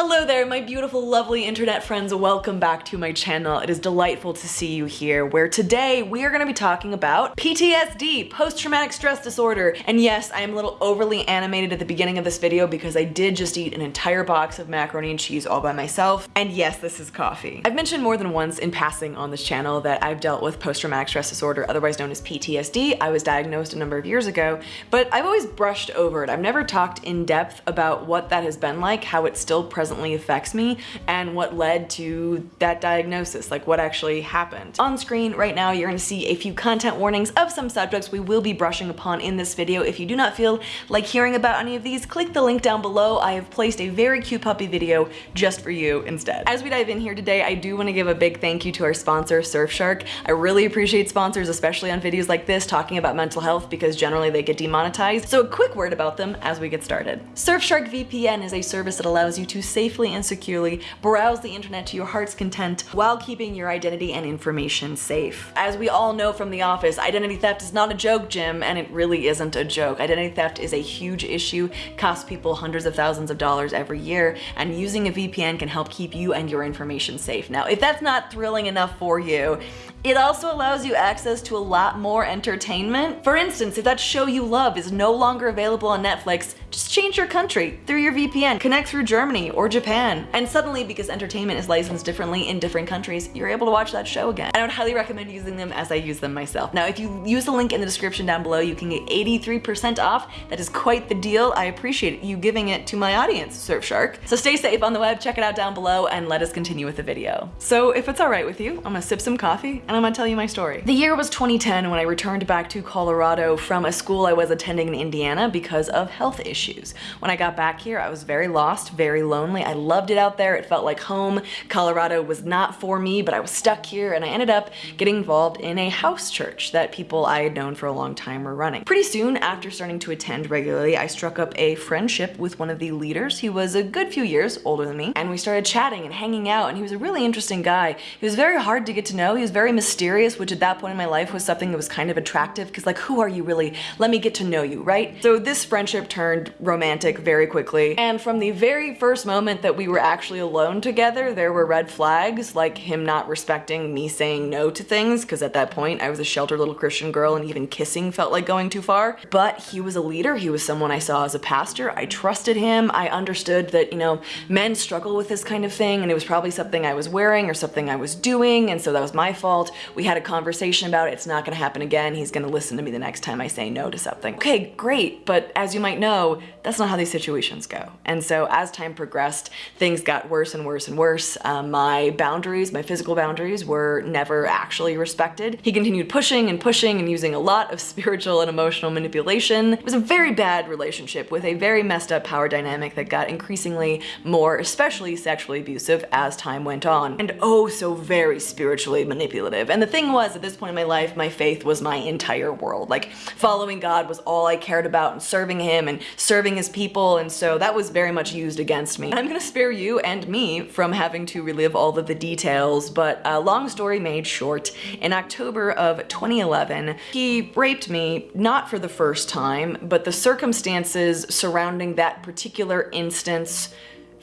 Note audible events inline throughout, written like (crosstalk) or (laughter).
Hello there, my beautiful, lovely internet friends. Welcome back to my channel. It is delightful to see you here, where today we are going to be talking about PTSD, post-traumatic stress disorder. And yes, I am a little overly animated at the beginning of this video because I did just eat an entire box of macaroni and cheese all by myself. And yes, this is coffee. I've mentioned more than once in passing on this channel that I've dealt with post-traumatic stress disorder, otherwise known as PTSD. I was diagnosed a number of years ago, but I've always brushed over it. I've never talked in depth about what that has been like, how it's still present presently affects me and what led to that diagnosis, like what actually happened. On screen right now, you're gonna see a few content warnings of some subjects we will be brushing upon in this video. If you do not feel like hearing about any of these, click the link down below. I have placed a very cute puppy video just for you instead. As we dive in here today, I do wanna give a big thank you to our sponsor, Surfshark. I really appreciate sponsors, especially on videos like this, talking about mental health because generally they get demonetized. So a quick word about them as we get started. Surfshark VPN is a service that allows you to safely and securely browse the internet to your heart's content while keeping your identity and information safe. As we all know from The Office, identity theft is not a joke, Jim, and it really isn't a joke. Identity theft is a huge issue, costs people hundreds of thousands of dollars every year, and using a VPN can help keep you and your information safe. Now, if that's not thrilling enough for you, it also allows you access to a lot more entertainment. For instance, if that show you love is no longer available on Netflix, just change your country through your VPN, connect through Germany or Japan, and suddenly because entertainment is licensed differently in different countries, you're able to watch that show again. I would highly recommend using them as I use them myself. Now, if you use the link in the description down below, you can get 83% off. That is quite the deal. I appreciate you giving it to my audience, Surfshark. So stay safe on the web, check it out down below, and let us continue with the video. So if it's all right with you, I'm gonna sip some coffee and I'm gonna tell you my story. The year was 2010 when I returned back to Colorado from a school I was attending in Indiana because of health issues. When I got back here, I was very lost, very lonely. I loved it out there. It felt like home. Colorado was not for me, but I was stuck here and I ended up getting involved in a house church that people I had known for a long time were running. Pretty soon after starting to attend regularly, I struck up a friendship with one of the leaders. He was a good few years older than me and we started chatting and hanging out and he was a really interesting guy. He was very hard to get to know. He was very mysterious, which at that point in my life was something that was kind of attractive because like, who are you really? Let me get to know you, right? So this friendship turned romantic very quickly. And from the very first moment that we were actually alone together, there were red flags, like him not respecting me saying no to things, because at that point I was a sheltered little Christian girl and even kissing felt like going too far. But he was a leader. He was someone I saw as a pastor. I trusted him. I understood that, you know, men struggle with this kind of thing and it was probably something I was wearing or something I was doing. And so that was my fault. We had a conversation about it. It's not going to happen again. He's going to listen to me the next time I say no to something. Okay, great. But as you might know, that's not how these situations go. And so as time progressed, things got worse and worse and worse. Um, my boundaries, my physical boundaries were never actually respected. He continued pushing and pushing and using a lot of (laughs) spiritual and emotional manipulation. It was a very bad relationship with a very messed up power dynamic that got increasingly more, especially sexually abusive as time went on. And oh so very spiritually manipulative. And the thing was, at this point in my life, my faith was my entire world. Like following God was all I cared about and serving him and serving his people. And so that was very much used against me. I'm gonna spare you and me from having to relive all of the details, but uh, long story made short, in October of 2011, he raped me, not for the first time, but the circumstances surrounding that particular instance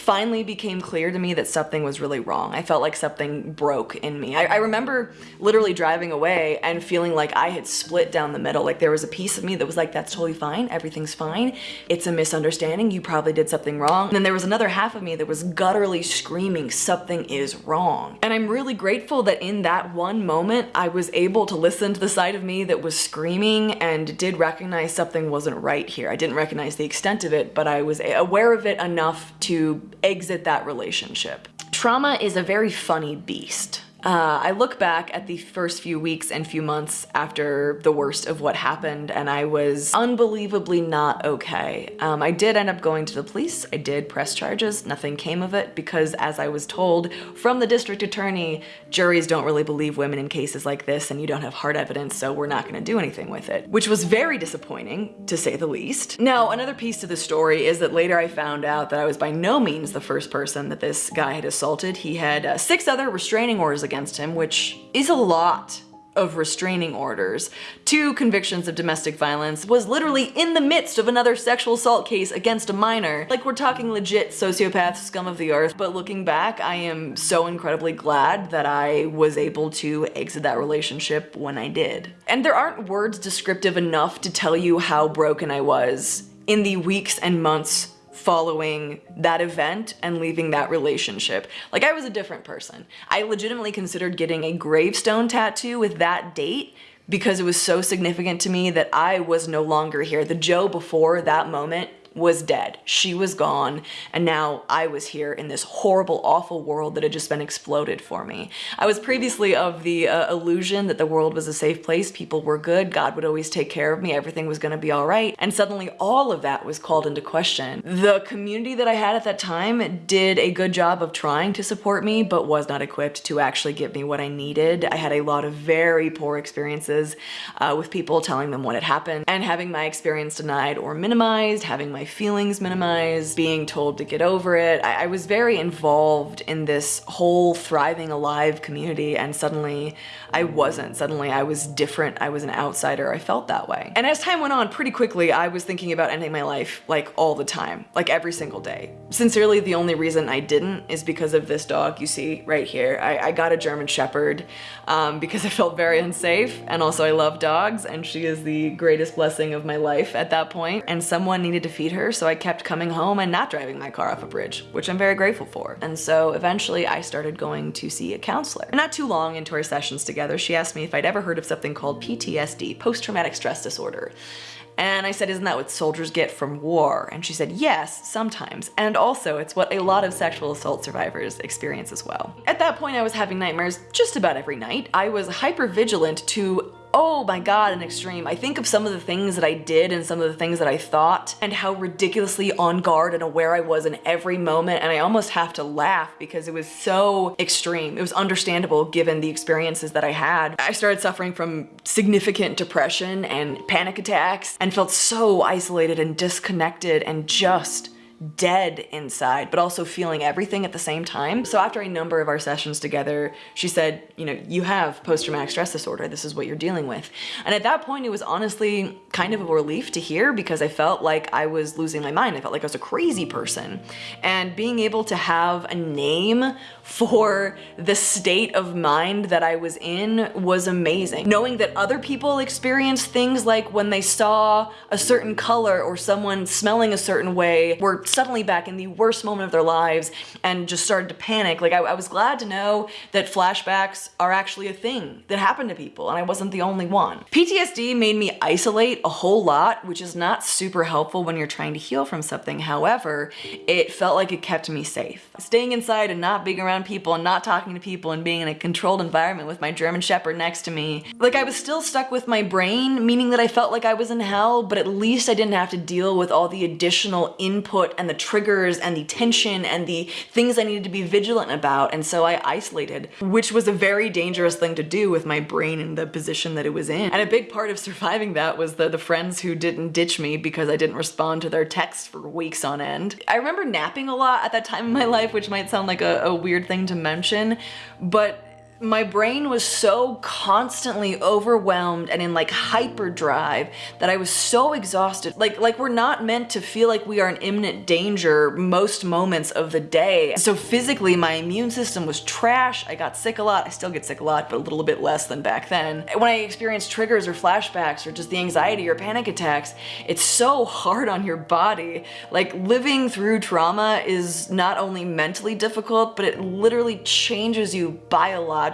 finally became clear to me that something was really wrong. I felt like something broke in me. I, I, remember literally driving away and feeling like I had split down the middle. Like there was a piece of me that was like, that's totally fine. Everything's fine. It's a misunderstanding. You probably did something wrong. And then there was another half of me that was gutturally screaming, something is wrong. And I'm really grateful that in that one moment, I was able to listen to the side of me that was screaming and did recognize something wasn't right here. I didn't recognize the extent of it, but I was aware of it enough to exit that relationship. Trauma is a very funny beast. Uh, I look back at the first few weeks and few months after the worst of what happened and I was unbelievably not okay. Um, I did end up going to the police, I did press charges, nothing came of it because as I was told from the district attorney, juries don't really believe women in cases like this and you don't have hard evidence so we're not gonna do anything with it, which was very disappointing to say the least. Now another piece to the story is that later I found out that I was by no means the first person that this guy had assaulted. He had uh, six other restraining orders against him, which is a lot of restraining orders, two convictions of domestic violence, was literally in the midst of another sexual assault case against a minor. Like we're talking legit sociopath scum of the earth, but looking back, I am so incredibly glad that I was able to exit that relationship when I did. And there aren't words descriptive enough to tell you how broken I was in the weeks and months following that event and leaving that relationship. Like I was a different person. I legitimately considered getting a gravestone tattoo with that date because it was so significant to me that I was no longer here. The Joe before that moment was dead. She was gone, and now I was here in this horrible, awful world that had just been exploded for me. I was previously of the uh, illusion that the world was a safe place, people were good, God would always take care of me, everything was gonna be all right, and suddenly all of that was called into question. The community that I had at that time did a good job of trying to support me, but was not equipped to actually give me what I needed. I had a lot of very poor experiences uh, with people telling them what had happened, and having my experience denied or minimized, having my my feelings minimized, being told to get over it. I, I was very involved in this whole thriving alive community and suddenly I wasn't. Suddenly I was different. I was an outsider. I felt that way. And as time went on, pretty quickly, I was thinking about ending my life like all the time, like every single day. Sincerely, the only reason I didn't is because of this dog you see right here. I, I got a German Shepherd um, because I felt very unsafe and also I love dogs and she is the greatest blessing of my life at that point. And someone needed to feed her, so I kept coming home and not driving my car off a bridge, which I'm very grateful for. And so eventually I started going to see a counselor. Not too long into our sessions together, she asked me if I'd ever heard of something called PTSD, post-traumatic stress disorder. And I said, isn't that what soldiers get from war? And she said, yes, sometimes. And also it's what a lot of sexual assault survivors experience as well. At that point, I was having nightmares just about every night. I was hyper vigilant to oh my god, an extreme. I think of some of the things that I did and some of the things that I thought and how ridiculously on guard and aware I was in every moment and I almost have to laugh because it was so extreme. It was understandable given the experiences that I had. I started suffering from significant depression and panic attacks and felt so isolated and disconnected and just dead inside, but also feeling everything at the same time. So after a number of our sessions together, she said, you know, you have post-traumatic stress disorder. This is what you're dealing with. And at that point, it was honestly kind of a relief to hear because I felt like I was losing my mind. I felt like I was a crazy person. And being able to have a name for the state of mind that I was in was amazing. Knowing that other people experience things like when they saw a certain color or someone smelling a certain way were suddenly back in the worst moment of their lives and just started to panic. Like I, I was glad to know that flashbacks are actually a thing that happen to people and I wasn't the only one. PTSD made me isolate a whole lot, which is not super helpful when you're trying to heal from something. However, it felt like it kept me safe. Staying inside and not being around people and not talking to people and being in a controlled environment with my German Shepherd next to me. Like I was still stuck with my brain, meaning that I felt like I was in hell, but at least I didn't have to deal with all the additional input and the triggers and the tension and the things I needed to be vigilant about. And so I isolated, which was a very dangerous thing to do with my brain in the position that it was in. And a big part of (laughs) surviving that was the, the friends who didn't ditch me because I didn't respond to their texts for weeks on end. I remember napping a lot at that time in my life, which might sound like a, a weird thing to mention, but my brain was so constantly overwhelmed and in like hyperdrive that I was so exhausted. Like, like we're not meant to feel like we are in imminent danger most moments of the day. So physically, my immune system was trash. I got sick a lot. I still get sick a lot, but a little bit less than back then. When I experience triggers or flashbacks or just the anxiety or panic attacks, it's so hard on your body. Like living through trauma is not only mentally difficult, but it literally changes you biologically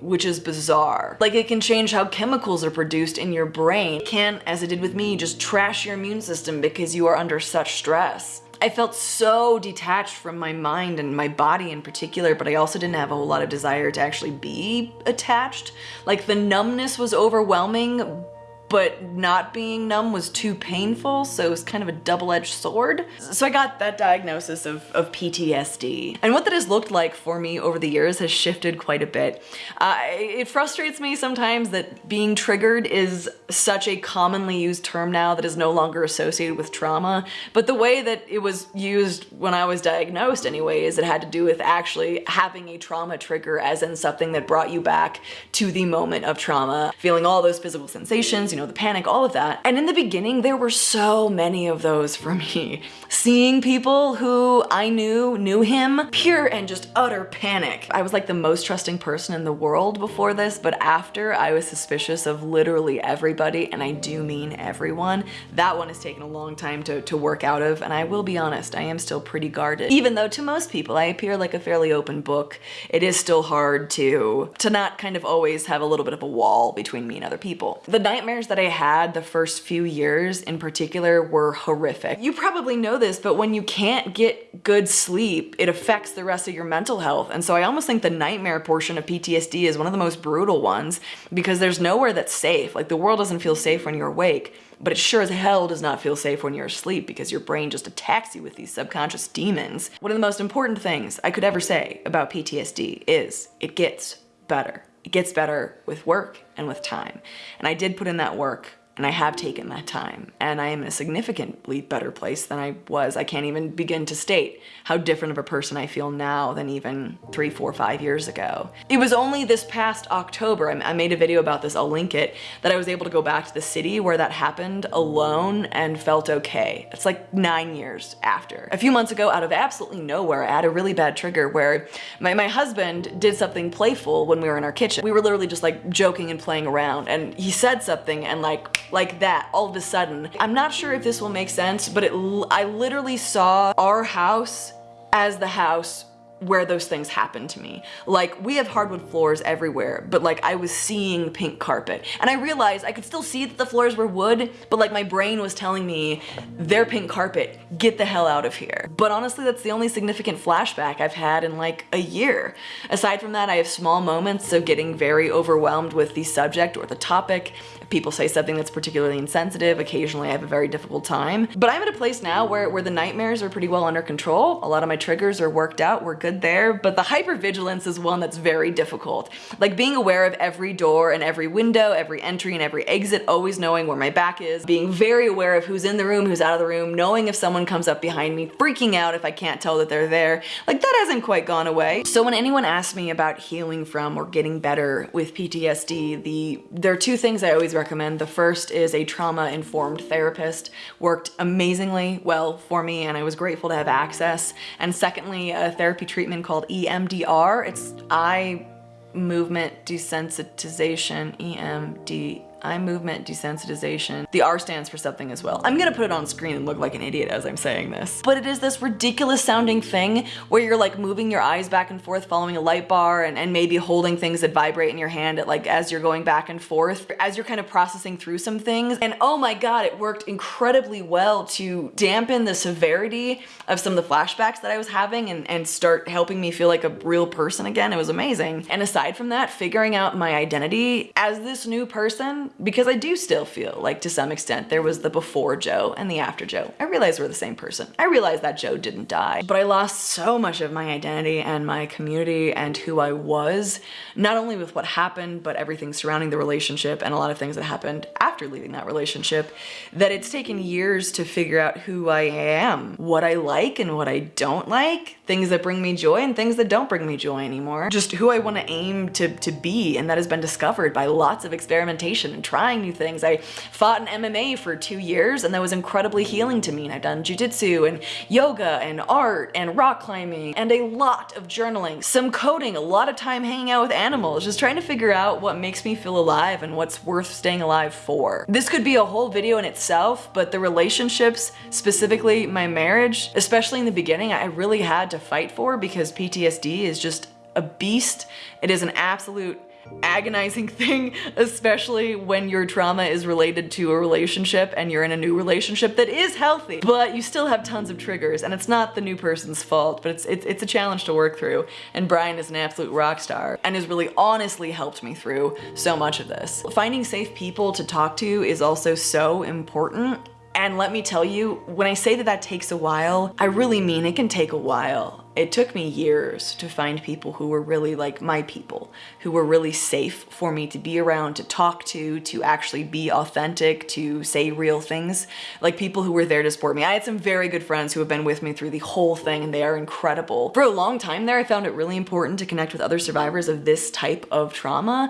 which is bizarre. Like it can change how chemicals are produced in your brain. It can, as it did with me, just trash your immune system because you are under such stress. I felt so detached from my mind and my body in particular, but I also didn't have a whole lot of desire to actually be attached. Like the numbness was overwhelming, but not being numb was too painful, so it was kind of a double-edged sword. So I got that diagnosis of, of PTSD. And what that has looked like for me over the years has shifted quite a bit. Uh, it frustrates me sometimes that being triggered is such a commonly used term now that is no longer associated with trauma, but the way that it was used when I was diagnosed anyway is it had to do with actually having a trauma trigger as in something that brought you back to the moment of trauma, feeling all those physical sensations, know, the panic, all of that. And in the beginning, there were so many of those for me. (laughs) Seeing people who I knew, knew him, pure and just utter panic. I was like the most trusting person in the world before this, but after I was suspicious of literally everybody, and I do mean everyone. That one has taken a long time to, to work out of, and I will be honest, I am still pretty guarded. Even though to most people I appear like a fairly open book, it is still hard to, to not kind of always have a little bit of a wall between me and other people. The nightmares that I had the first few years in particular were horrific. You probably know this, but when you can't get good sleep, it affects the rest of your mental health. And so I almost think the nightmare portion of PTSD is one of the most brutal ones because there's nowhere that's safe. Like the world doesn't feel safe when you're awake, but it sure as hell does not feel safe when you're asleep because your brain just attacks you with these subconscious demons. One of the most important things I could ever say about PTSD is it gets better. It gets better with work and with time. And I did put in that work and I have taken that time and I am in a significantly better place than I was. I can't even begin to state how different of a person I feel now than even three, four, five years ago. It was only this past October, I made a video about this, I'll link it, that I was able to go back to the city where that happened alone and felt okay. It's like nine years after. A few months ago, out of absolutely nowhere, I had a really bad trigger where my, my husband did something playful when we were in our kitchen. We were literally just like joking and playing around and he said something and like like that all of a sudden. I'm not sure if this will make sense, but it, I literally saw our house as the house where those things happen to me. Like we have hardwood floors everywhere, but like I was seeing pink carpet and I realized I could still see that the floors were wood, but like my brain was telling me they're pink carpet, get the hell out of here. But honestly, that's the only significant flashback I've had in like a year. Aside from that, I have small moments of getting very overwhelmed with the subject or the topic. If people say something that's particularly insensitive, occasionally I have a very difficult time. But I'm at a place now where, where the nightmares are pretty well under control. A lot of my triggers are worked out, we're good good there, but the hypervigilance is one that's very difficult. Like being aware of every door and every window, every entry and every exit, always knowing where my back is, being very aware of who's in the room, who's out of the room, knowing if someone comes up behind me, freaking out if I can't tell that they're there. Like that hasn't quite gone away. So when anyone asks me about healing from or getting better with PTSD, the there are two things I always recommend. The first is a trauma-informed therapist. Worked amazingly well for me and I was grateful to have access. And secondly, a therapy treatment called EMDR. It's eye movement desensitization, EMD eye movement desensitization. The R stands for something as well. I'm gonna put it on screen and look like an idiot as I'm saying this. But it is this ridiculous sounding thing where you're like moving your eyes back and forth following a light bar and, and maybe holding things that vibrate in your hand at like as you're going back and forth, as you're kind of processing through some things. And oh my god, it worked incredibly well to dampen the severity of some of the flashbacks that I was having and, and start helping me feel like a real person again. It was amazing. And aside from that, figuring out my identity as this new person because I do still feel like to some extent there was the before Joe and the after Joe. I realize we're the same person. I realize that Joe didn't die, but I lost so much of my identity and my community and who I was, not only with what happened, but everything surrounding the relationship and a lot of things that happened after leaving that relationship, that it's taken years to figure out who I am, what I like and what I don't like, things that bring me joy and things that don't bring me joy anymore, just who I want to aim to, to be, and that has been discovered by lots of experimentation and trying new things. I fought in MMA for two years and that was incredibly healing to me. And I've done jujitsu and yoga and art and rock climbing and a lot of journaling, some coding, a lot of time hanging out with animals, just trying to figure out what makes me feel alive and what's worth staying alive for. This could be a whole video in itself, but the relationships, specifically my marriage, especially in the beginning, I really had to fight for because PTSD is just a beast. It is an absolute agonizing (laughs) thing, especially when your trauma is related to a relationship and you're in a new relationship that is healthy, but you still have tons of triggers and it's not the new person's fault, but it's, it's, it's a challenge to work through. And Brian is an absolute rock star and has really honestly helped me through so much of this. Finding safe people to talk to is also so important and let me tell you, when I say that that takes a while, I really mean it can take a while. It took me years to find people who were really like my people, who were really safe for me to be around, to talk to, to actually be authentic, to say real things, like people who were there to support me. I had some very good friends who have been with me through the whole thing and they are incredible. For a long time there, I found it really important to connect with other survivors of this type of trauma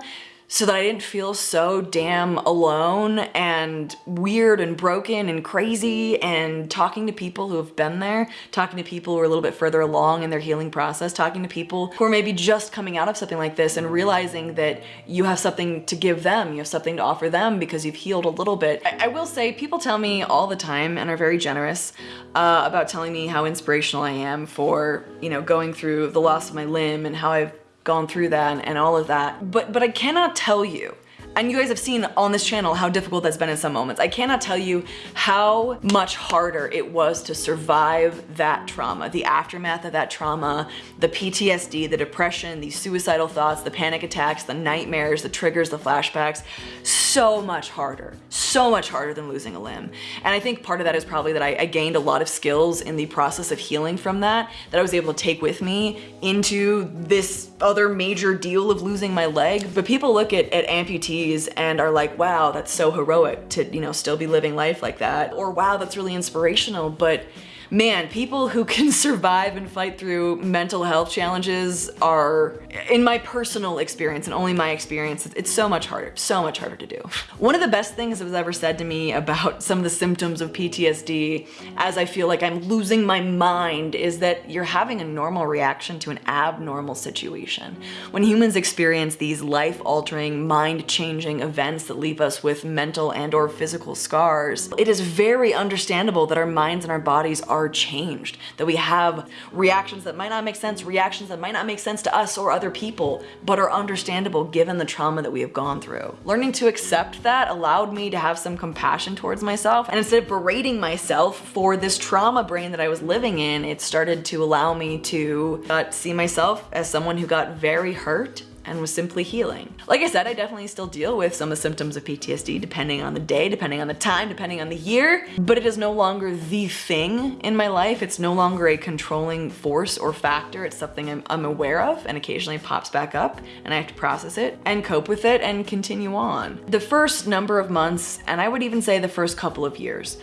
so that I didn't feel so damn alone and weird and broken and crazy and talking to people who have been there, talking to people who are a little bit further along in their healing process, talking to people who are maybe just coming out of something like this and realizing that you have something to give them, you have something to offer them because you've healed a little bit. I, I will say people tell me all the time and are very generous uh, about telling me how inspirational I am for, you know, going through the loss of my limb and how I've gone through that and, all of that. But, but I cannot tell you and you guys have seen on this channel how difficult that's been in some moments. I cannot tell you how much harder it was to survive that trauma, the aftermath of that trauma, the PTSD, the depression, the suicidal thoughts, the panic attacks, the nightmares, the triggers, the flashbacks. So much harder, so much harder than losing a limb. And I think part of that is probably that I, I gained a lot of skills in the process of healing from that, that I was able to take with me into this other major deal of losing my leg. But people look at, at amputees and are like, wow, that's so heroic to, you know, still be living life like that. Or wow, that's really inspirational. But man, people who can (laughs) survive and fight through mental health challenges are, in my personal experience and only my experience, it's so much harder, so much harder to do. One of the best things that was ever said to me about (laughs) some of the symptoms of PTSD as I feel like I'm losing my mind is that you're having a normal reaction to an abnormal situation. When humans experience these life-altering, mind-changing events that leave us with mental and or physical scars, it is very understandable that our minds and our bodies are are changed, that we have reactions that might not make sense, reactions that might not make sense to us or other people, but are understandable given the trauma that we have gone through. Learning to accept that allowed me to have some compassion towards myself. And instead of berating myself for this trauma brain that I was living in, it started to allow me to uh, see myself as someone who got very hurt and was simply healing. Like I said, I definitely still deal with some of the symptoms of PTSD depending on the day, depending on the time, depending on the year, but it is no longer the thing in my life. It's no longer a controlling force or factor. It's something I'm, I'm aware of and occasionally pops back up and I have to process it and cope with it and continue on. The first number of months, and I would even say the first couple of years,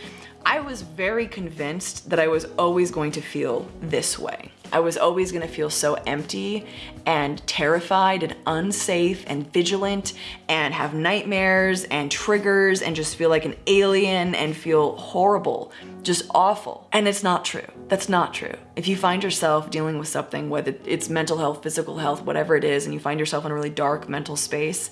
I was very convinced that I was always going to feel this way. I was always gonna feel so empty and terrified and unsafe and vigilant and have nightmares and triggers and just feel like an alien and feel horrible, just awful. And it's not true. That's not true. If you find yourself dealing with something, whether it's mental health, physical health, whatever it is, and you find yourself in a really dark mental space,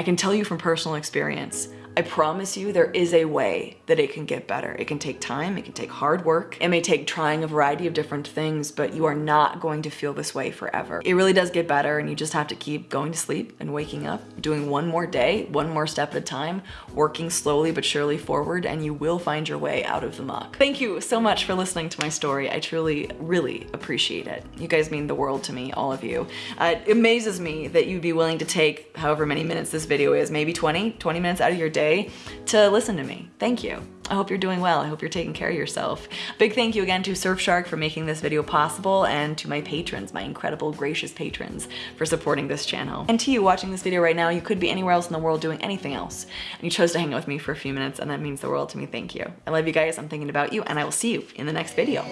I can tell you from personal experience, I promise you there is a way that it can get better. It can take time, it can take hard work, it may take trying a variety of different things, but you are not going to feel this way forever. It really does get better and you just have to keep going to sleep and waking up, doing one more day, one more step at a time, working slowly but surely forward, and you will find your way out of the muck. Thank you so much for listening to my story. I truly, really appreciate it. You guys mean the world to me, all of you. Uh, it amazes me that you'd be willing to take however many minutes this video is, maybe 20, 20 minutes out of your day day to listen to me. Thank you. I hope you're doing well. I hope you're taking care of yourself. Big thank you again to Surfshark for making this video possible and to my patrons, my incredible gracious patrons for supporting this channel. And to you watching this video right now, you could be anywhere else in the world doing anything else. And you chose to hang out with me for a few minutes and that means the world to me. Thank you. I love you guys. I'm thinking about you and I will see you in the next video.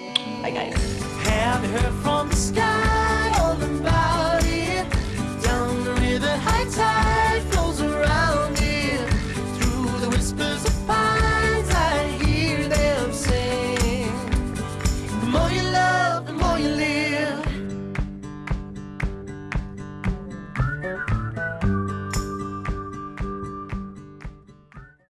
Bye guys.